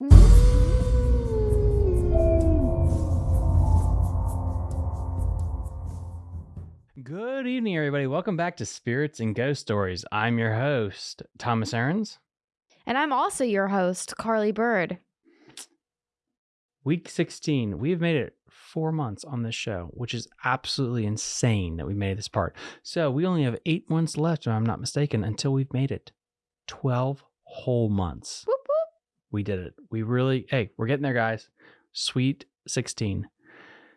Mm. Good evening, everybody. Welcome back to Spirits and Ghost Stories. I'm your host, Thomas Aarons. And I'm also your host, Carly Bird. Week 16. We've made it four months on this show, which is absolutely insane that we made this part. So we only have eight months left, if I'm not mistaken, until we've made it 12 whole months. Whoop. We did it. We really, hey, we're getting there, guys. Sweet 16.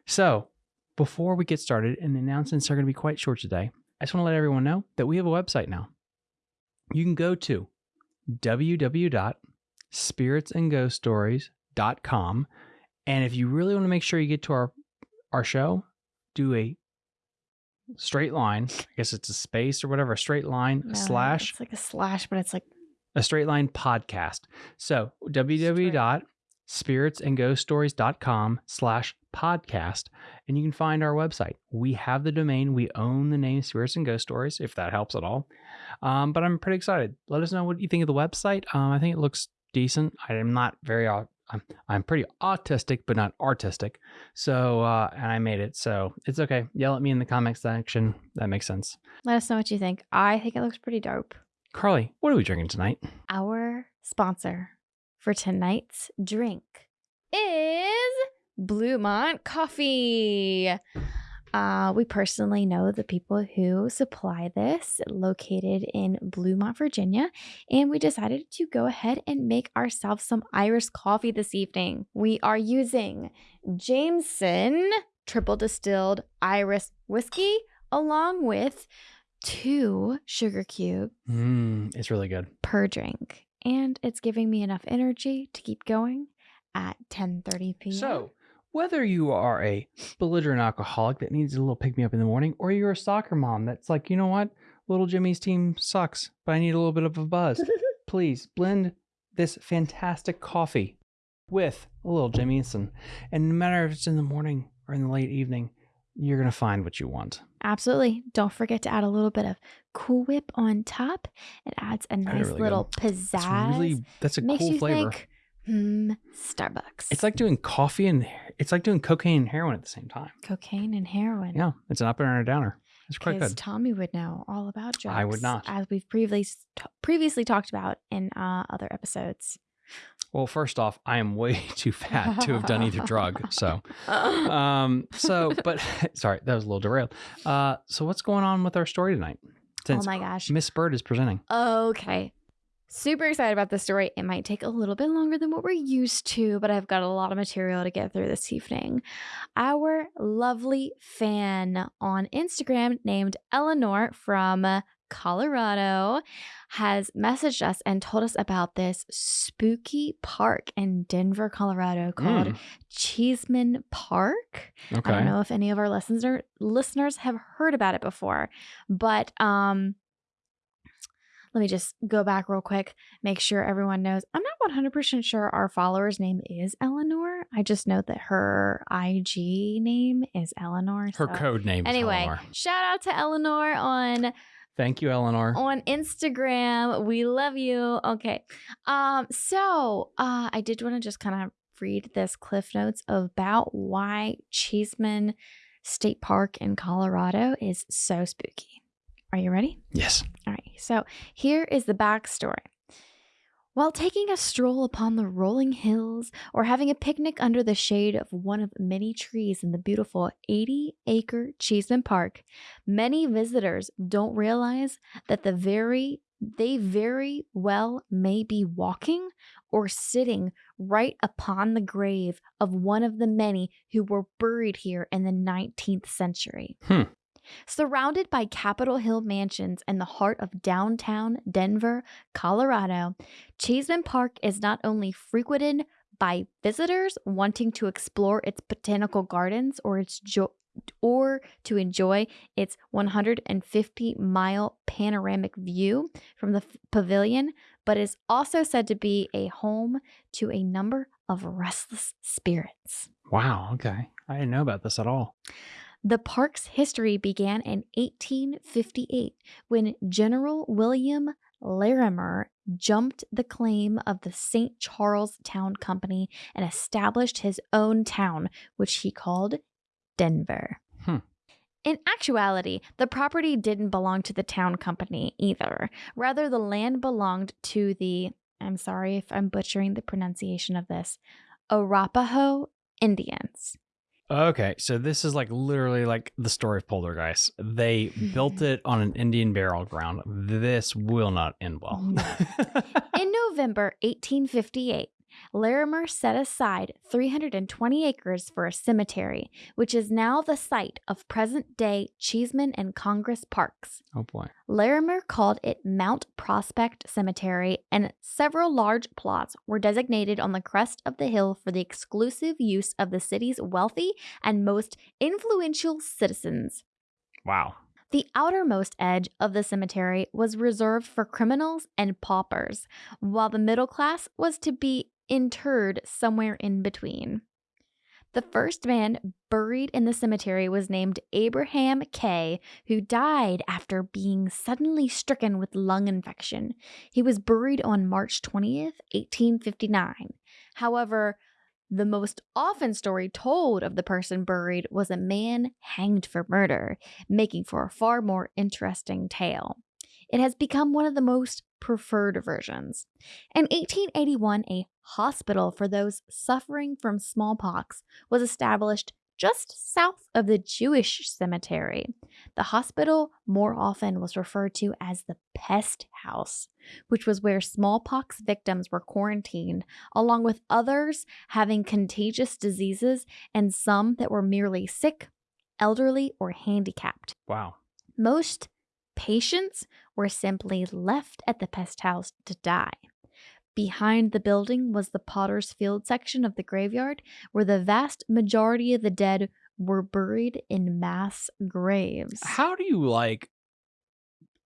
So before we get started, and the announcements are going to be quite short today, I just want to let everyone know that we have a website now. You can go to www.spiritsandghoststories.com. And if you really want to make sure you get to our, our show, do a straight line. I guess it's a space or whatever, a straight line, No, slash It's like a slash, but it's like a straight line podcast. So www.spiritsandghoststories.com slash podcast. And you can find our website. We have the domain. We own the name Spirits and Ghost Stories, if that helps at all. Um, but I'm pretty excited. Let us know what you think of the website. Um, I think it looks decent. I am not very, I'm, I'm pretty autistic, but not artistic. So, uh, and I made it. So it's okay. Yell at me in the comments section. That makes sense. let us know what you think. I think it looks pretty dope. Carly, what are we drinking tonight? Our sponsor for tonight's drink is Bluemont Coffee. Uh, we personally know the people who supply this, located in Bluemont, Virginia, and we decided to go ahead and make ourselves some Irish coffee this evening. We are using Jameson triple distilled Irish whiskey along with two sugar cubes Mmm, it's really good. per drink and it's giving me enough energy to keep going at 10:30 p.m. So, whether you are a belligerent alcoholic that needs a little pick me up in the morning, or you're a soccer mom that's like, you know what, little Jimmy's team sucks, but I need a little bit of a buzz, please blend this fantastic coffee with a little Jimmyson. And no matter if it's in the morning or in the late evening, you're going to find what you want. Absolutely. Don't forget to add a little bit of Cool Whip on top. It adds a nice really little That's pizzazz. really, that's a Makes cool you flavor. think, hmm, Starbucks. It's like doing coffee and it's like doing cocaine and heroin at the same time. cocaine and heroin. Yeah, it's an up and a downer. It's quite good. Tommy would know all about drugs. I would not. As we've previously previously talked about in uh, other episodes. Well, first off, I am way too fat to have done either drug. So, um, so, but sorry, that was a little derailed. Uh, so what's going on with our story tonight? oh my gosh. Miss Bird is presenting. Okay. Super excited about this story. It might take a little bit longer than what we're used to, but I've got a lot of material to get through this evening. Our lovely fan on Instagram named Eleanor from Colorado has messaged us and told us about this spooky park in Denver, Colorado called Mm, Cheesman Park. I don't know if any of our listener listeners have heard about it before, but um let me just go back real quick, make sure everyone knows. I'm not 100% sure our follower's name is Eleanor. I just know that her IG name is Eleanor. Her so- code name is Anyway, Eleanor. shout out to Eleanor on Thank you, Eleanor. on Instagram. We love you. Okay. Um, so uh I did want to just kind of read this cliff notes about why Cheesman State Park in Colorado is so spooky. Are you ready? Yes. All right. So here is the backstory. While taking a stroll upon the rolling hills or having a picnic under the shade of one of many trees in the beautiful 80 acre Cheesman Park, many visitors don't realize that the very they very well may be walking or sitting right upon the grave of one of the many who were buried here in the 19th century. Hmm. Surrounded by Capitol Hill mansions in the heart of downtown Denver, Colorado, Cheesman Park is not only frequented by visitors wanting to explore its botanical gardens or its jo- or to enjoy its 150 mile panoramic view from the f- pavilion, but is also said to be a home to a number of restless spirits. Wow. Okay. I didn't know about this at all. The park's history began in 1858 when General William Larimer jumped the claim of the St. Charles Town Company and established his own town, which he called Denver. Hmm. In actuality, the property didn't belong to the town company either. Rather, the land belonged to the, I'm sorry if I'm butchering the pronunciation of this, Arapaho Indians. Okay, so this is like literally like the story of Poltergeist. They built it on an Indian burial ground. This will not end well. In November 1858, Larimer set aside 320 acres for a cemetery, which is now the site of present day Cheesman and Congress parks. oh boy. Larimer called it Mount Prospect Cemetery, and several large plots were designated on the crest of the hill for the exclusive use of the city's wealthy and most influential citizens. Wow. The outermost edge of the cemetery was reserved for criminals and paupers, while the middle class was to be interred somewhere in between. The first man buried in the cemetery was named Abraham Kay, who died after being suddenly stricken with lung infection. He was buried on March 20th, 1859. However, the most often story told of the person buried was a man hanged for murder, making for a far more interesting tale. It has become one of the most preferred versions. In 1881, a hospital for those suffering from smallpox was established just south of the Jewish cemetery. The hospital more often was referred to as the pest house, which was where smallpox victims were quarantined, along with others having contagious diseases and some that were merely sick, elderly, or handicapped. Wow. Most patients were simply left at the pest house to die. Behind the building was the Potter's Field section of the graveyard, where the vast majority of the dead were buried in mass graves. How do you like?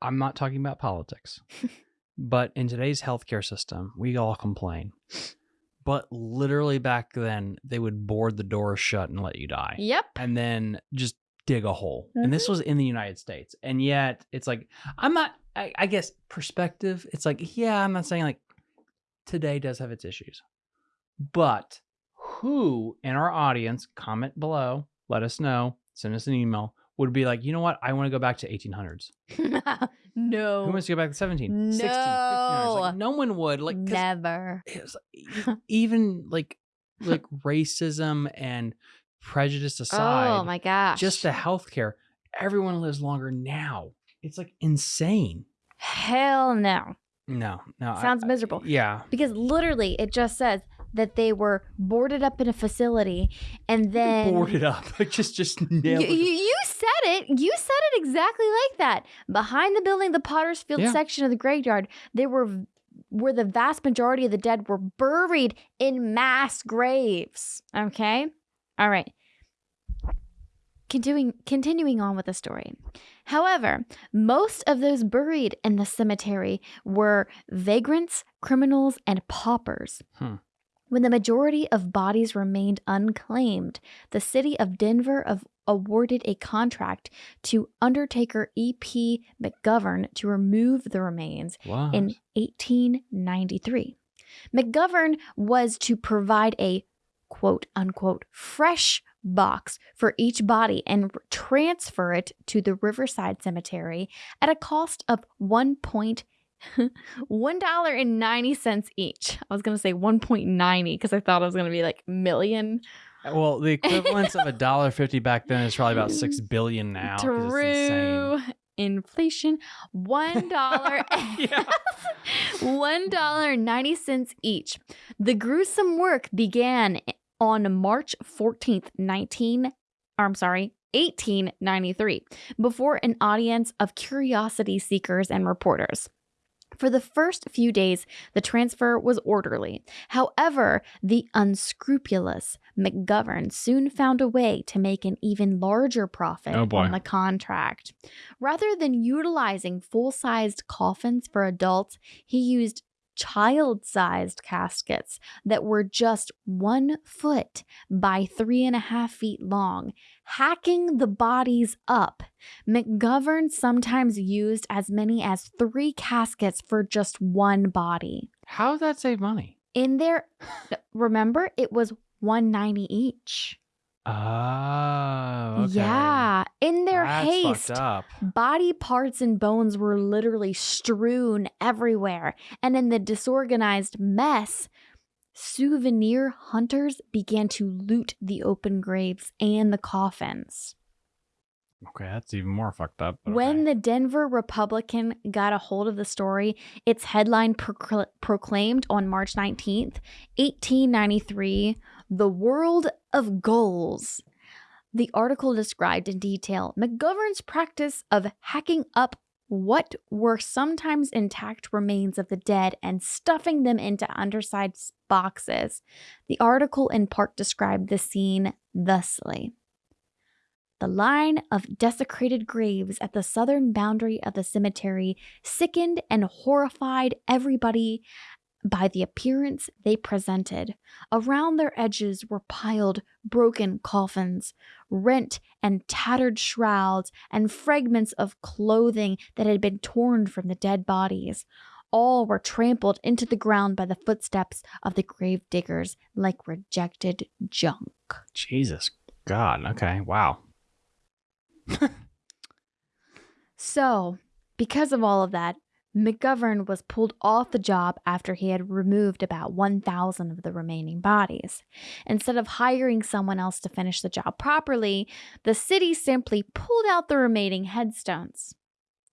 I'm not talking about politics, but in today's healthcare system, we all complain. But literally back then, they would board the door shut and let you die, Yep. and then just dig a hole. And this mm-hmm. was in the United States, and yet it's like I'm not. I, I guess perspective. It's like yeah, I'm not saying like today does have its issues, but who in our audience comment below, let us know, send us an email. Would be like, you know what? I want to go back to 1800s. no. Who wants to go back to 17, 16, 1500s? Like, no one would. Like, Never. it was, even like like racism and prejudice oh aside, Oh my gosh. just the healthcare, everyone lives longer now. It's like insane. hell no. No, no. Sounds I- miserable. yeah. Because literally it just says that they were boarded up in a facility and then boarded up. just just You, nailed you, it. you said it. You said it exactly like that. Behind the building, the Potter's Field Yeah. section of the graveyard, they were where the vast majority of the dead were buried in mass graves. Okay? All right. Continuing continuing on with the story. However, most of those buried in the cemetery were vagrants, criminals, and paupers. Hmm. When the majority of bodies remained unclaimed, the city of Denver of, awarded a contract to Undertaker E.P. McGovern to remove the remains What? in 1893. McGovern was to provide a quote unquote fresh box for each body and transfer it to the Riverside Cemetery at a cost of one point one dollar and ninety cents each. I was gonna say one point ninety because I thought it was gonna be like million. Uh, well, the equivalence of a dollar fifty back then is probably about six billion now. True inflation. One dollar. One dollar and ninety cents each. The gruesome work began on March fourteenth, nineteen. Or I'm sorry, 1893, before an audience of curiosity seekers and reporters. For the first few days, the transfer was orderly. However, the unscrupulous McGovern soon found a way to make an even larger profit Oh, on the contract. Rather than utilizing full sized coffins for adults, he used child sized caskets that were just one foot by three and a half feet long, hacking the bodies up. McGovern sometimes used as many as three caskets for just one body. How does that save money? In there, remember, it was 190 each. Oh, okay. Yeah. In their That's haste, fucked up. body parts and bones were literally strewn everywhere. And in the disorganized mess, souvenir hunters began to loot the open graves and the coffins. Okay, that's even more fucked up. When okay. the Denver Republican got a hold of the story, its headline procl- proclaimed on March 19th, 1893, The Work of Ghouls. The article described in detail McGovern's practice of hacking up what were sometimes intact remains of the dead and stuffing them into undersized boxes. The article in part described the scene thusly. The line of desecrated graves at the southern boundary of the cemetery sickened and horrified everybody by the appearance they presented. Around their edges were piled broken coffins, rent and tattered shrouds, and fragments of clothing that had been torn from the dead bodies. All were trampled into the ground by the footsteps of the grave diggers like rejected junk. Jesus God. Okay. Wow. So, because of all of that, McGovern was pulled off the job after he had removed about 1,000 of the remaining bodies. Instead of hiring someone else to finish the job properly, the city simply pulled out the remaining headstones.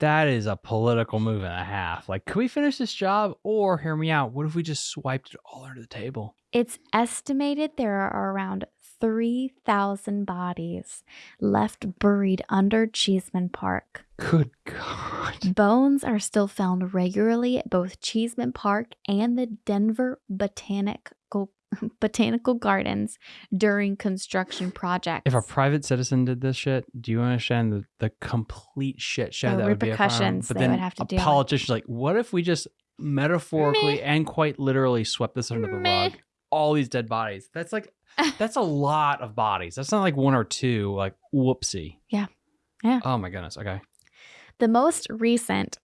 That is a political move and a half. Like, could we finish this job? Or hear me out. What if we just swiped it all under the table? It's estimated there are around 3,000 bodies left buried under Cheesman Park. Good God. Bones are still found regularly at both Cheesman Park and the Denver Botanical Botanical Gardens during construction projects. If a private citizen did this shit, do you understand the, the complete shit show The that would be repercussions But they then would have to a deal with. politician's like, what if we just metaphorically Meh. and quite literally swept this under the Meh. rug? All these dead bodies. That's like that's a lot of bodies. That's not like one or two. Like whoopsie. Yeah. Yeah. Oh my goodness. Okay. The most recent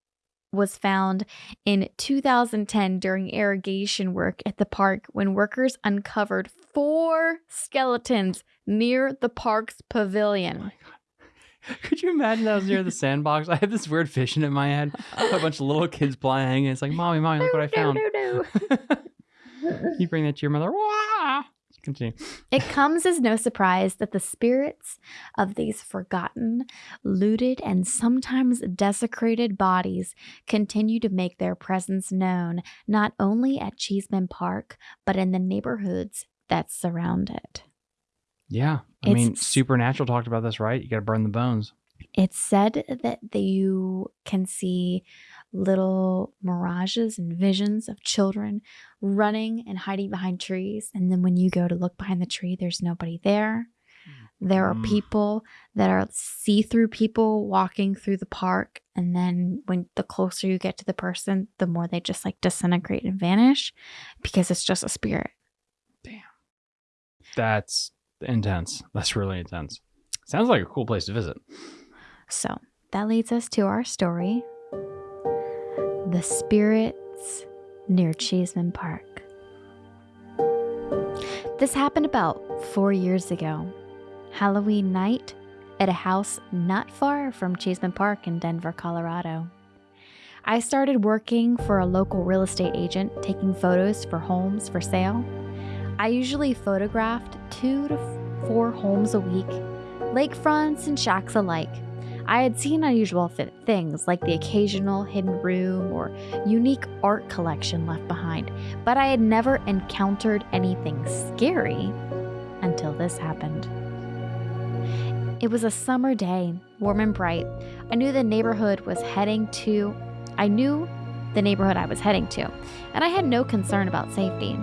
was found in 2010 during irrigation work at the park when workers uncovered four skeletons near the park's pavilion. Oh. Could you imagine that was near the sandbox? I have this weird vision in my head. A bunch of little kids playing. And it's like, mommy, mommy, look what I found. No, no, no. you bring that to your mother. Wah! Continue. It comes as no surprise that the spirits of these forgotten, looted, and sometimes desecrated bodies continue to make their presence known not only at Cheesman Park, but in the neighborhoods that surround it. Yeah. I mean, Supernatural talked about this, right? You got to burn the bones. It's said that you can see little mirages and visions of children running and hiding behind trees. And then when you go to look behind the tree, there's nobody there. There are Mm. people that are see through people walking through the park. And then when the closer you get to the person, the more they just like disintegrate and vanish because it's just a spirit. Damn. That's intense. That's really intense. Sounds like a cool place to visit. So that leads us to our story The Spirits near Cheesman Park. This happened about four years ago, Halloween night at a house not far from Cheesman Park in Denver, Colorado. I started working for a local real estate agent taking photos for homes for sale. I usually photographed two to four homes a week, lakefronts and shacks alike. I had seen unusual things like the occasional hidden room or unique art collection left behind, but I had never encountered anything scary until this happened. It was a summer day, warm and bright. I knew the neighborhood was heading to, I knew the neighborhood I was heading to, and I had no concern about safety.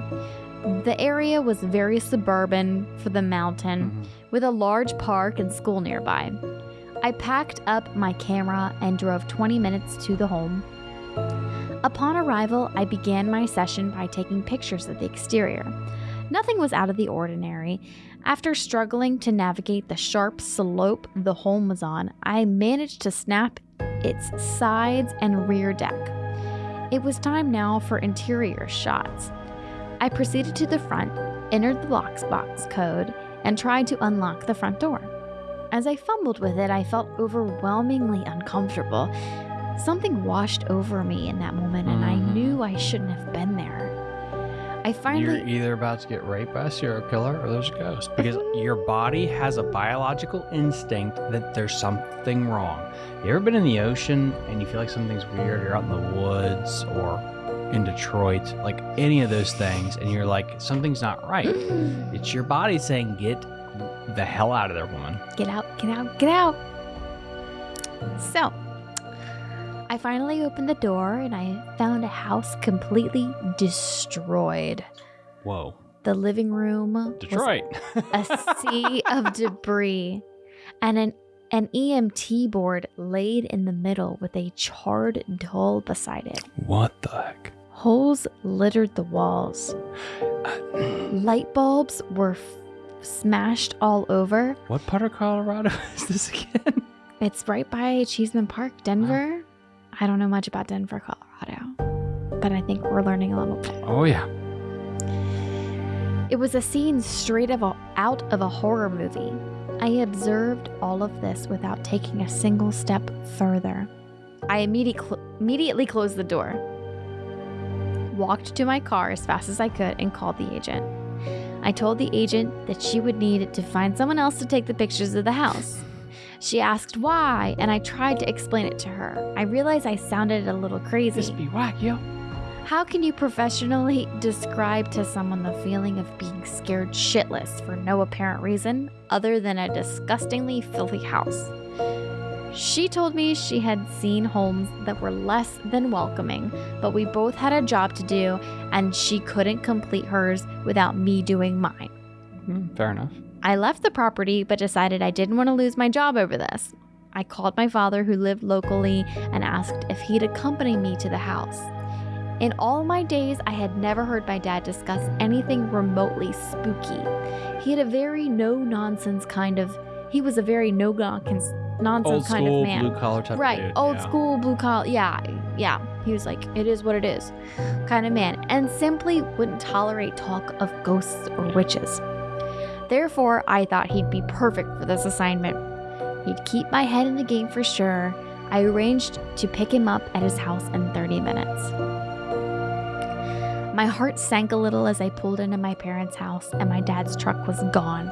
The area was very suburban for the mountain, Mhm. with a large park and school nearby. I packed up my camera and drove 20 minutes to the home. Upon arrival, I began my session by taking pictures of the exterior. Nothing was out of the ordinary. After struggling to navigate the sharp slope the home was on, I managed to snap its sides and rear deck. It was time now for interior shots. I proceeded to the front, entered the lockbox code, and tried to unlock the front door. As I fumbled with it, I felt overwhelmingly uncomfortable. Something washed over me in that moment, and I Mhm. knew I shouldn't have been there. I finally. You're either about to get raped by a serial killer or there's a ghost because your body has a biological instinct that there's something wrong. You ever been in the ocean and you feel like something's weird? You're out in the woods or in Detroit, like any of those things, and you're like, something's not right. It's your body saying, get the hell out of there, woman. Get out, get out, get out. So, I finally opened the door and I found a house completely destroyed. Whoa. The living room Detroit. a sea of debris and an an EMT board laid in the middle with a charred doll beside it. what the heck? Holes littered the walls. Uh, Light bulbs were smashed all over. What part of Colorado is this again? It's right by Cheesman Park, Denver. I don't know much about Denver, Colorado, but I think we're learning a little bit. Oh, yeah. It was a scene straight of a, out of a horror movie. I observed all of this without taking a single step further. I immediate cl- immediately closed the door, walked to my car as fast as I could, and called the agent. I told the agent that she would need to find someone else to take the pictures of the house. She asked why, and I tried to explain it to her. I realized I sounded a little crazy. This be whack, yo. How can you professionally describe to someone the feeling of being scared shitless for no apparent reason other than a disgustingly filthy house? She told me she had seen homes that were less than welcoming, but we both had a job to do and she couldn't complete hers without me doing mine. Hmm, fair enough. I left the property but decided I didn't want to lose my job over this. I called my father, who lived locally, and asked if he'd accompany me to the house. In all my days, I had never heard my dad discuss anything remotely spooky. He had a very no nonsense kind of, he was a very no nonsense nonsense Old kind school of man. blue collar type Right, dude. old yeah. school blue collar. Yeah, yeah. He was like, it is what it is, kind of man, and simply wouldn't tolerate talk of ghosts or witches. Therefore, I thought he'd be perfect for this assignment. He'd keep my head in the game for sure. I arranged to pick him up at his house in 30 minutes. My heart sank a little as I pulled into my parents' house and my dad's truck was gone.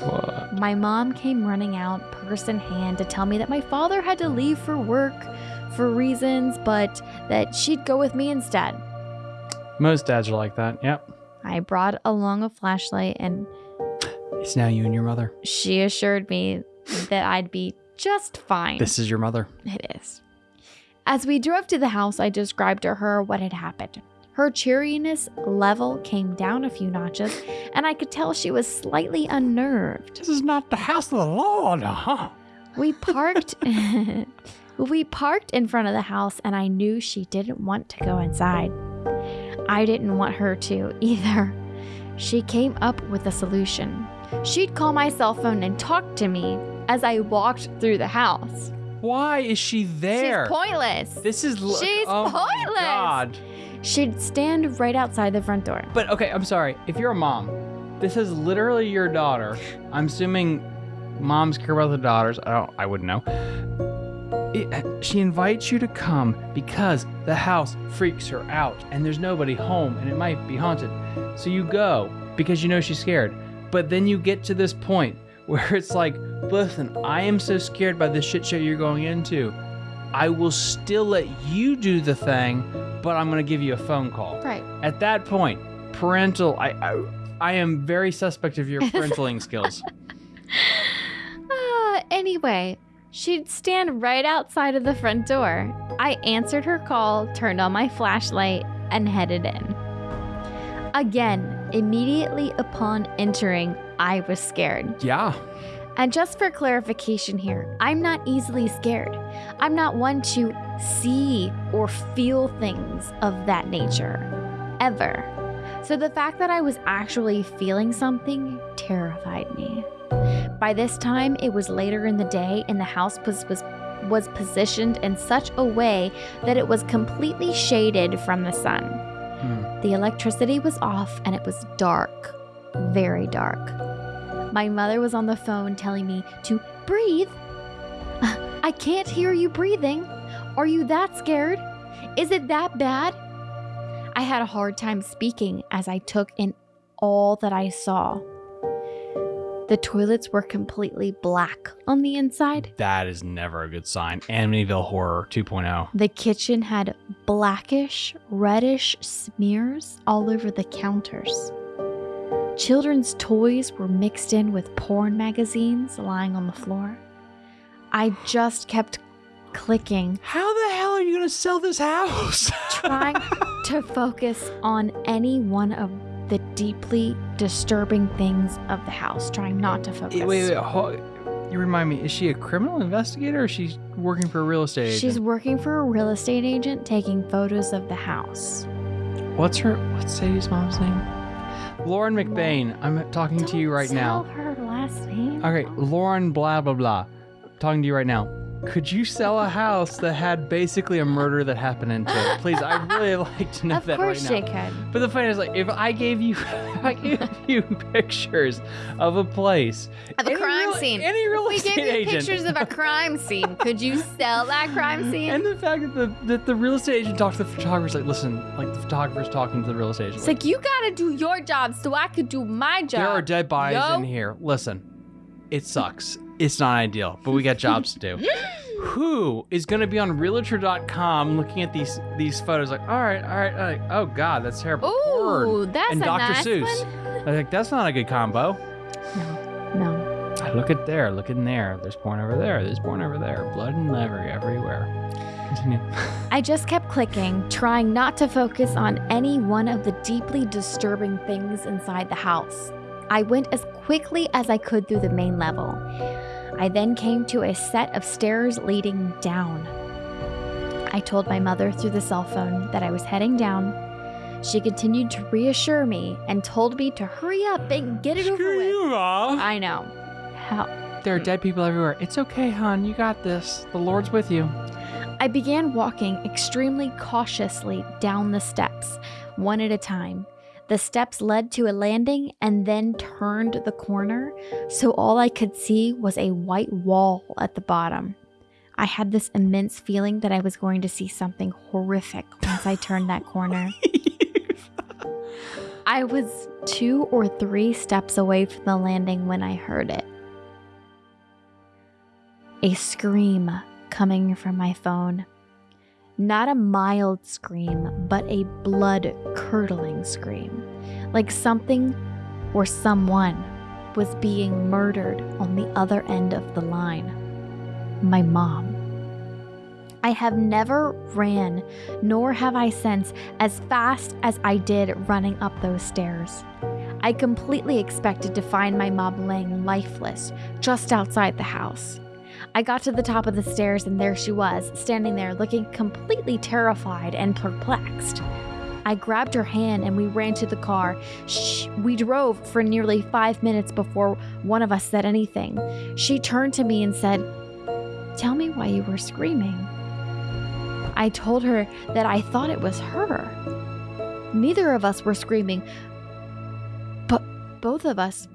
What? My mom came running out, purse in hand, to tell me that my father had to leave for work for reasons, but that she'd go with me instead. Most dads are like that. Yep. I brought along a flashlight, and It's now you and your mother. she assured me that I'd be just fine. This is your mother. It is. As we drove to the house, I described to her what had happened. Her cheeriness level came down a few notches, and I could tell she was slightly unnerved. This is not the house of the Lord, huh? We parked We parked in front of the house and I knew she didn't want to go inside. I didn't want her to either. She came up with a solution. She'd call my cell phone and talk to me as I walked through the house. Why is she there? She's pointless. This is l- She's oh pointless. God. She'd stand right outside the front door. But okay, I'm sorry. If you're a mom, this is literally your daughter. I'm assuming moms care about the daughters. I don't. I wouldn't know. It, uh, she invites you to come because the house freaks her out and there's nobody home and it might be haunted. So you go because you know she's scared. But then you get to this point where it's like, listen, I am so scared by this shit show you're going into. I will still let you do the thing, but I'm going to give you a phone call. Right. At that point, parental, I, I, I am very suspect of your parentaling skills. Uh, anyway, she'd stand right outside of the front door. I answered her call, turned on my flashlight, and headed in. Again, immediately upon entering, I was scared. Yeah. And just for clarification here, I'm not easily scared. I'm not one to see or feel things of that nature, ever. So the fact that I was actually feeling something terrified me. By this time, it was later in the day, and the house was, was, was positioned in such a way that it was completely shaded from the sun. Hmm. The electricity was off, and it was dark, very dark. My mother was on the phone telling me to breathe. I can't hear you breathing. Are you that scared? Is it that bad? I had a hard time speaking as I took in all that I saw. The toilets were completely black on the inside. That is never a good sign. Amityville Horror oh. 2.0. The kitchen had blackish, reddish smears all over the counters. Children's toys were mixed in with porn magazines lying on the floor. I just kept clicking, How the hell are you going to sell this house? trying to focus on any one of the deeply disturbing things of the house, trying not to focus. wait, wait, ho- you remind me, is she a criminal investigator or is she working for a real estate agent? She's working for a real estate agent taking photos of the house. What's her, what's Sadie's mom's name? Lauren McBain. I'm talking to you right now. tell her last name. Okay, Lauren blah blah blah. Talking to you right now. Could you sell a house that had basically a murder that happened into it? Please, I'd really like to know of that course right she now. could. But the point is, like, if I gave you, I gave you pictures of a place, Of a crime real- scene. any real We estate gave you agent, pictures of a crime scene. Could you sell that crime scene? and the fact that the that the real estate agent talks to the photographer's like, listen, like the photographer's talking to the real estate agent. it's like you gotta do your job so I could do my job. There are dead bodies yo. in here. Listen, it sucks. It's not ideal, but we got jobs to do. Who is going to be on Realtor.com looking at these these photos? Like, all right, all right, all right. oh god, that's terrible. Ooh, that's and a Dr. nice Seuss. one. I think that's not a good combo. No, no. Look at there, look in there. There's porn over there. There's porn over there. Blood and liver everywhere. Continue. I just kept clicking, trying not to focus on any one of the deeply disturbing things inside the house. I went as quickly as I could through the main level. I then came to a set of stairs leading down. I told my mother through the cell phone that I was heading down. She continued to reassure me and told me to hurry up and get it over Screw with. you, Mom. I know. How There are dead people everywhere. It's okay, hon. You got this. The Lord's with you. I began walking extremely cautiously down the steps, one at a time. The steps led to a landing and then turned the corner, so all I could see was a white wall at the bottom. I had this immense feeling that I was going to see something horrific once I turned that corner. I was two or three steps away from the landing when I heard it. A scream coming from my phone. Not a mild scream, but a blood curdling scream. Like something or someone was being murdered on the other end of the line. My mom. I have never ran, nor have I since, as fast as I did running up those stairs. I completely expected to find my mom laying lifeless just outside the house. I got to the top of the stairs and there she was, standing there looking completely terrified and perplexed. I grabbed her hand and we ran to the car. Shh, we drove for nearly five minutes before one of us said anything. She turned to me and said, Tell me why you were screaming. I told her that I thought it was her. Neither of us were screaming, but both of us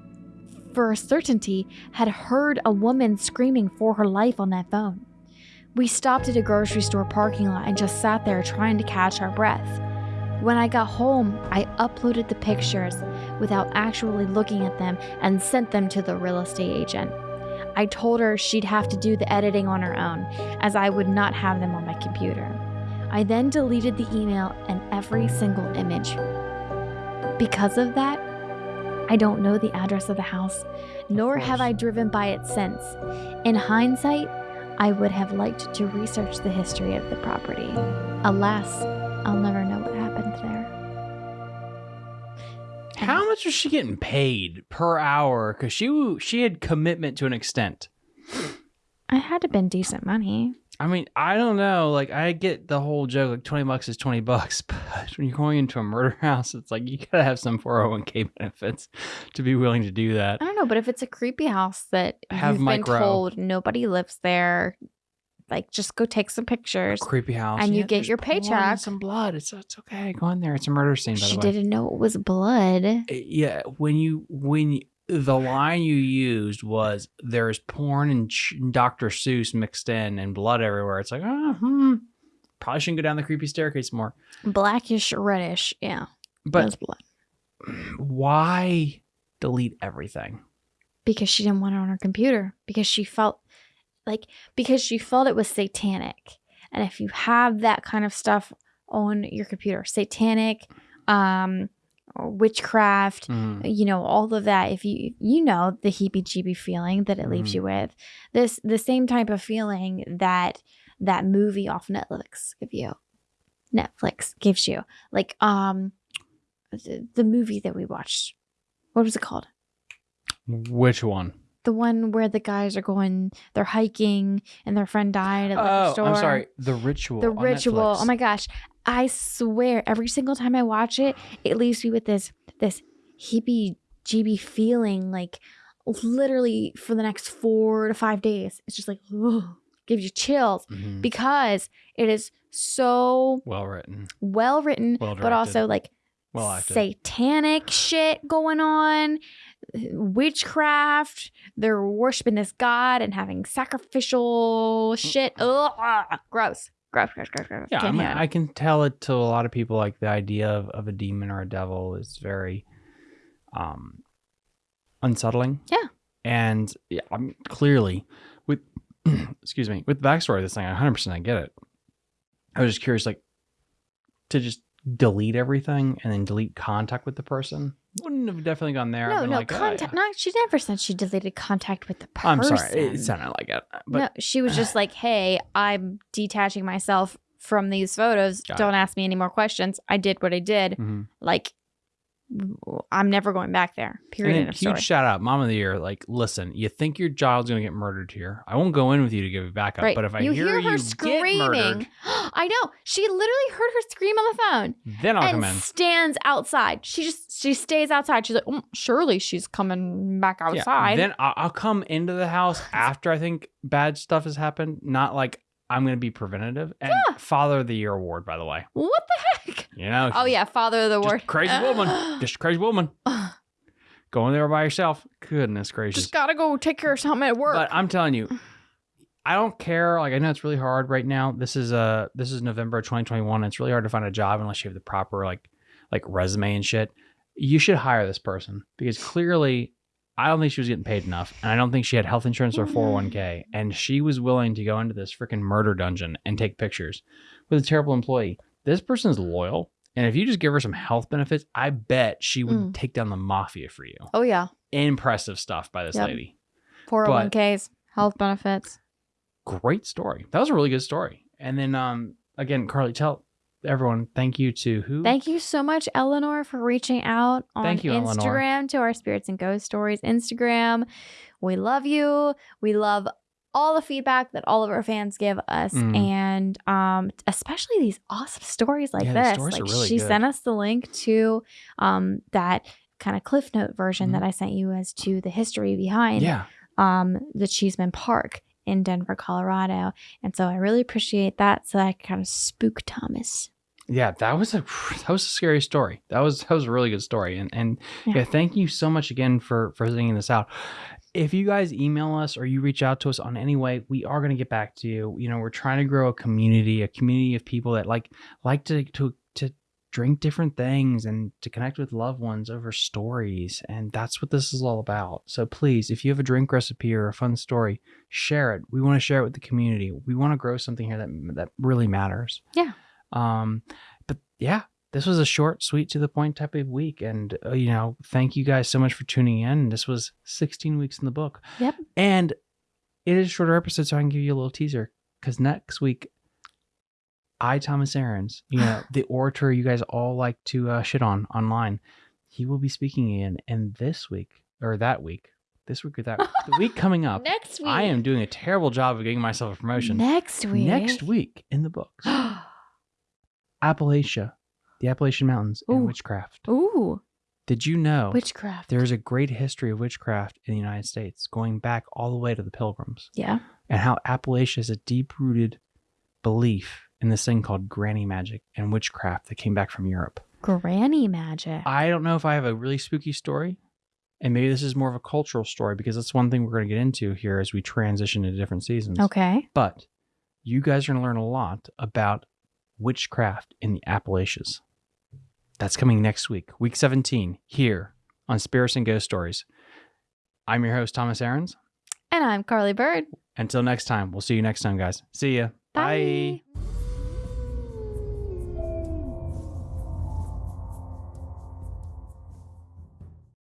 for a certainty, had heard a woman screaming for her life on that phone. We stopped at a grocery store parking lot and just sat there trying to catch our breath. When I got home, I uploaded the pictures without actually looking at them and sent them to the real estate agent. I told her she'd have to do the editing on her own, as I would not have them on my computer. I then deleted the email and every single image. Because of that, I don't know the address of the house, nor have. I driven by it since. In hindsight, I would have liked to research the history of the property. Alas, I'll never know what happened there. How much much was she getting paid per hour? Because she she had commitment to an extent. I had to been decent money. I mean, I don't know. Like, I get the whole joke. Like, twenty bucks is twenty bucks, but when you're going into a murder house, it's like you gotta have some four hundred one k benefits to be willing to do that. I don't know, but if it's a creepy house that Have you've micro. been told nobody lives there, like just go take some pictures. Creepy house, and you get your paycheck. Some blood. It's it's okay. Go in there. It's a murder scene. By She the way. didn't know it was blood. Uh, yeah when you when you, the line you used was there's porn and ch- dr seuss mixed in and blood everywhere it's like oh, hmm, probably shouldn't go down the creepy staircase more Blackish, reddish. Yeah. but why delete everything Because she didn't want it on her computer. Because she felt like because she felt it was satanic. And if you have that kind of stuff on your computer, satanic, um, witchcraft, Mm. you know all of that if you you know the heebie jeebie feeling that it leaves Mhm. you with this the same type of feeling that that movie off netflix give you netflix gives you like um the, the movie that we watched what was it called which one? the one where the guys are going they're hiking and their friend died at the Oh, store i'm sorry the ritual the ritual Netflix. oh my gosh i swear every single time i watch it it leaves me with this this hippie jeebie feeling like literally for the next four to five days it's just like ugh, gives you chills Mhm. because it is so well written well written well but also like well satanic shit going on witchcraft they're worshiping this god and having sacrificial shit. Ugh, gross gross gross gross gross yeah I, Can't mean. I can tell it to a lot of people like the idea of, of a demon or a devil is very um unsettling Yeah. and yeah i'm clearly with excuse me with the backstory of this thing 100% i get it i was just curious like to just delete everything and then delete contact with the person wouldn't have definitely gone there. No no like, oh, contact yeah. no she never said she deleted contact with the person i'm sorry it sounded like it but no she was just like hey i'm detaching myself from these photos. Don't ask me any more questions. I did what i did. Mhm. like i'm never going back there period And then of huge story shout out, mom of the year. Like, listen, you think your child's gonna get murdered here? I won't go in with you to give you backup. right But if I you hear, hear her you screaming get murdered, i know she literally heard her scream on the phone then I'll come in. stands outside. She just she stays outside. She's like, "Mm, surely she's coming back Yeah, outside. then I'll, I'll come into the house after I think bad stuff has happened. Not like I'm gonna be preventative. And Father of the Year award, by the way. what the heck? You know. Oh yeah, father of the word. crazy woman. Just a crazy woman. Going there by yourself. Goodness gracious. just gotta go take care of something at work. But I'm telling you, I don't care. Like I know it's really hard right now. This is uh this is November 2021. It's really hard to find a job unless you have the proper like like resume and shit. You should hire this person because clearly I don't think she was getting paid enough, and I don't think she had health insurance or 401k, and she was willing to go into this freaking murder dungeon and take pictures with a terrible employee. This person's loyal, and if you just give her some health benefits, I bet she would Mm. take down the mafia for you. oh yeah, Impressive stuff by this Yep. lady. four hundred one ks, health benefits. great story. That was a really good story. And then um again, Carly, tell everyone thank you to who? Thank you so much, Eleanor, for reaching out on Thank you, Eleanor. Instagram to our Spirits and Ghost Stories Instagram. We love you. We love all the feedback that all of our fans give us, Mm. and um, especially these awesome stories like Yeah, this. like really she good. sent us the link to um, that kind of cliff note version Mhm. that I sent you as to the history behind Yeah. um, the Cheesman Park in Denver, Colorado. And so I really appreciate that. So I kind of spook Thomas. Yeah, that was a that was a scary story. That was that was a really good story. And and yeah, Yeah. thank you so much again for for sending this out. If you guys email us or you reach out to us on any way, we are going to get back to you. You know, we're trying to grow a community, a community of people that like like to to to drink different things and to connect with loved ones over stories, and that's what this is all about. So please, if you have a drink recipe or a fun story, share it. We want to share it with the community. We want to grow something here that that really matters. Yeah. Um, but yeah, this was a short, sweet, to the point type of week. And, uh, you know, thank you guys so much for tuning in. This was 16 weeks in the book. Yep. And it is a shorter episode, so I can give you a little teaser because next week, I, Thomas Aarons, you know, the orator you guys all like to uh, shit on online, he will be speaking in. And this week, or that week, this week or that the week coming up, Next week. I am doing a terrible job of getting myself a promotion. Next week. Next week in the books, Appalachia, the Appalachian Mountains, and Ooh. witchcraft. Ooh, Did you know witchcraft. there's a great history of witchcraft in the United States, going back all the way to the Pilgrims, yeah. and how Appalachia is a deep-rooted belief in this thing called granny magic and witchcraft that came back from Europe. Granny magic. I don't know if I have a really spooky story, and maybe this is more of a cultural story because that's one thing we're going to get into here as we transition into different seasons. okay. But you guys are going to learn a lot about witchcraft in the Appalachians. That's coming next week, week 17, here on Spirits and Ghost Stories. I'm your host, Thomas Aarons. And I'm Carly Bird. Until next time, we'll see you next time, guys. See ya. Bye.